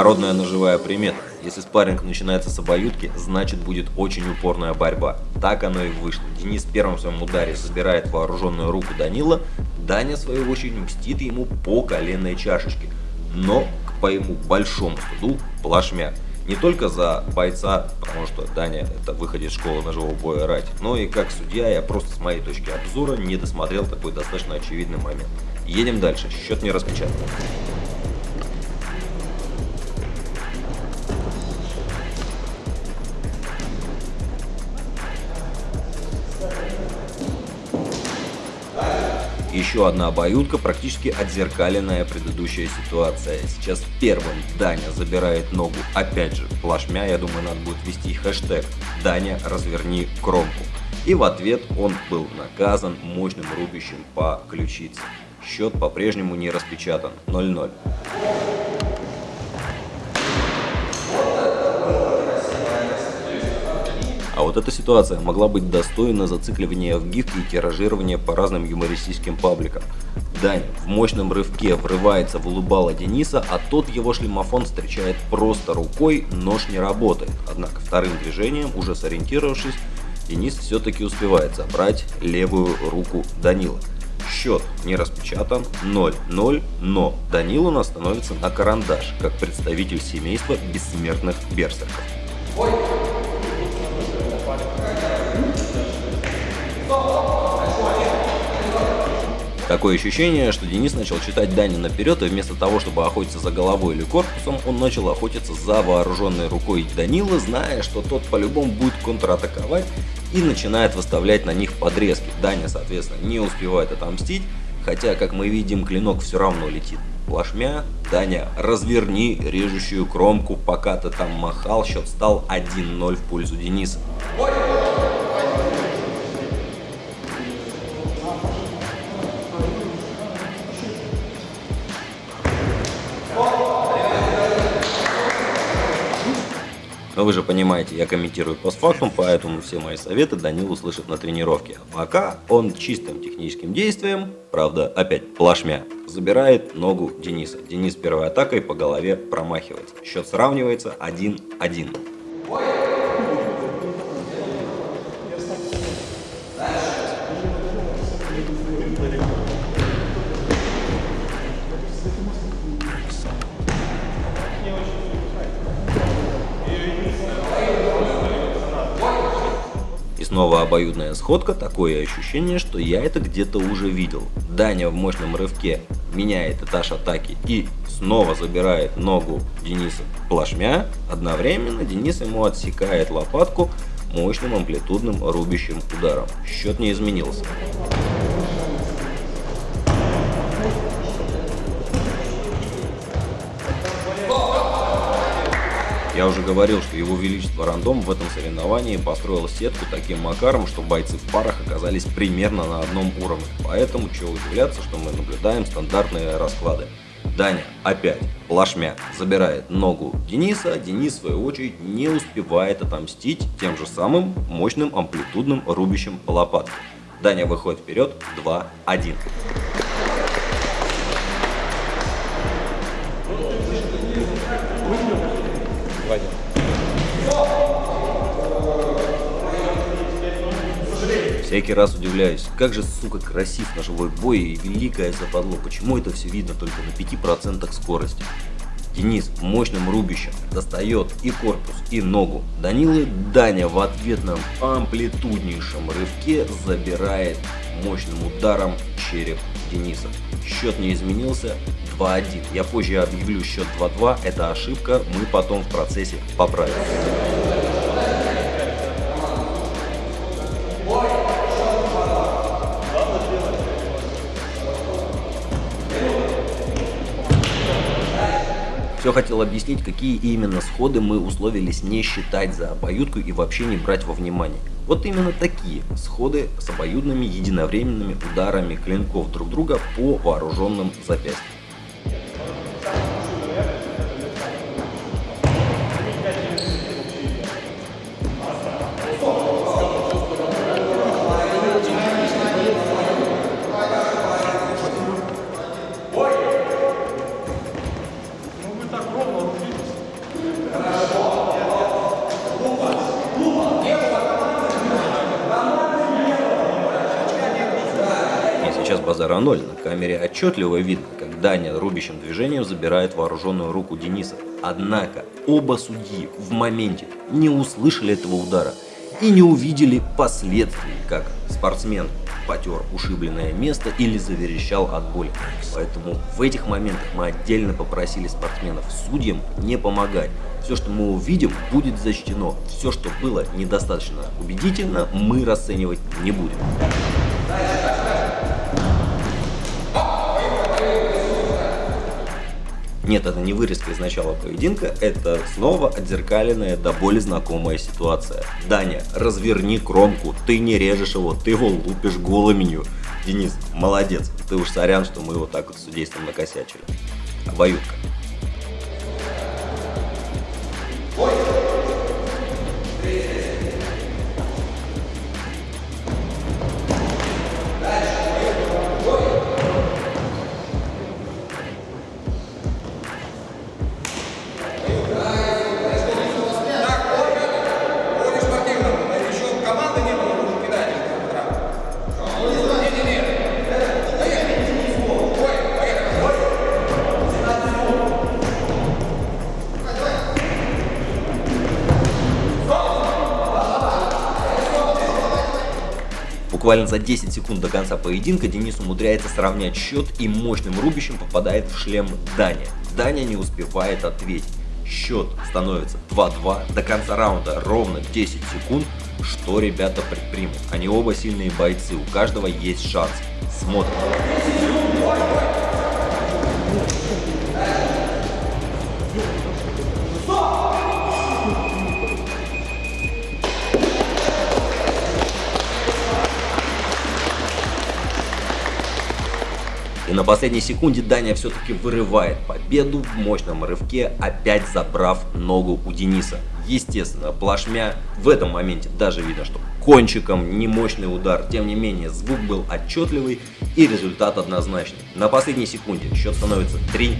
Народная ножевая примета. Если спарринг начинается с обоюдки, значит будет очень упорная борьба. Так оно и вышло. Денис в первом своем ударе забирает вооруженную руку Данила, Даня, в свою очередь, мстит ему по коленной чашечке. Но, к моему большому студу, плашмя. Не только за бойца, потому что Даня это выходит из школы ножевого боя рать, но и как судья я просто с моей точки обзора не досмотрел такой достаточно очевидный момент. Едем дальше, счет не распечатан. Еще одна обоюдка, практически отзеркаленная предыдущая ситуация. Сейчас первым Даня забирает ногу, опять же, плашмя, я думаю, надо будет ввести хэштег «Даня, разверни кромку». И в ответ он был наказан мощным рубящим по ключице. Счет по-прежнему не распечатан, 0-0. Вот эта ситуация могла быть достойна зацикливания в гифке и тиражирования по разным юмористическим пабликам. Дань в мощном рывке врывается в улыбало Дениса, а тот его шлемофон встречает просто рукой, нож не работает. Однако вторым движением, уже сориентировавшись, Денис все-таки успевает забрать левую руку Данила. Счет не распечатан 0-0, но Данил у нас становится на карандаш, как представитель семейства бессмертных берсерков. Ой. Такое ощущение, что Денис начал читать Дани наперед, и вместо того, чтобы охотиться за головой или корпусом, он начал охотиться за вооруженной рукой Данила, зная, что тот по-любому будет контратаковать и начинает выставлять на них подрезки. Даня, соответственно, не успевает отомстить, хотя, как мы видим, клинок все равно летит. Плашмя, Даня, разверни режущую кромку, пока ты там махал, счет стал 1-0 в пользу Дениса. Но вы же понимаете, я комментирую постфактум, поэтому все мои советы Данил услышит на тренировке. Пока он чистым техническим действием, правда, опять плашмя, забирает ногу Дениса. Денис первой атакой по голове промахивается. Счет сравнивается 1-1. Снова обоюдная сходка, такое ощущение, что я это где-то уже видел. Даня в мощном рывке меняет этаж атаки и снова забирает ногу Дениса плашмя. Одновременно Денис ему отсекает лопатку мощным амплитудным рубящим ударом. Счет не изменился. Я уже говорил, что его величество рандом в этом соревновании построил сетку таким макаром, что бойцы в парах оказались примерно на одном уровне. Поэтому чего удивляться, что мы наблюдаем стандартные расклады. Даня опять плашмя забирает ногу Дениса, Денис в свою очередь не успевает отомстить тем же самым мощным амплитудным рубящим по лопатке. Даня выходит вперед 2-1. Вадим. Всякий раз удивляюсь, как же, сука, красив ножевой бой и великое западло, почему это все видно только на 5% скорости. Денис мощным рубищем достает и корпус, и ногу. Данилы Даня в ответном амплитуднейшем рывке забирает мощным ударом череп Дениса. Счет не изменился 2-1. Я позже объявлю счет 2-2. Это ошибка, мы потом в процессе поправим. Все хотел объяснить, какие именно сходы мы условились не считать за обоюдку и вообще не брать во внимание. Вот именно такие сходы с обоюдными единовременными ударами клинков друг друга по вооруженным запястьям. Сейчас базара ноль. На камере отчетливо видно, как Даня рубящим движением забирает вооруженную руку Дениса. Однако оба судьи в моменте не услышали этого удара и не увидели последствий, как спортсмен потер ушибленное место или заверещал от боли. Поэтому в этих моментах мы отдельно попросили спортсменов судьям не помогать. Все, что мы увидим, будет защищено. Все, что было недостаточно убедительно, мы расценивать не будем. Нет, это не вырезка из начала поединка, это снова отзеркаленная до боли знакомая ситуация. Даня, разверни кромку, ты не режешь его, ты его лупишь голыменью. Денис, молодец, ты уж сорян, что мы его так вот судейством накосячили. Обоюдка. Буквально за 10 секунд до конца поединка Денис умудряется сравнять счет и мощным рубящим попадает в шлем Даня. Даня не успевает ответить. Счет становится 2-2 до конца раунда ровно 10 секунд. Что ребята предпримут? Они оба сильные бойцы, у каждого есть шанс. Смотрим. На последней секунде Даня все-таки вырывает победу в мощном рывке, опять забрав ногу у Дениса. Естественно, плашмя в этом моменте даже видно, что кончиком не мощный удар, тем не менее звук был отчетливый и результат однозначный. На последней секунде счет становится 3-2.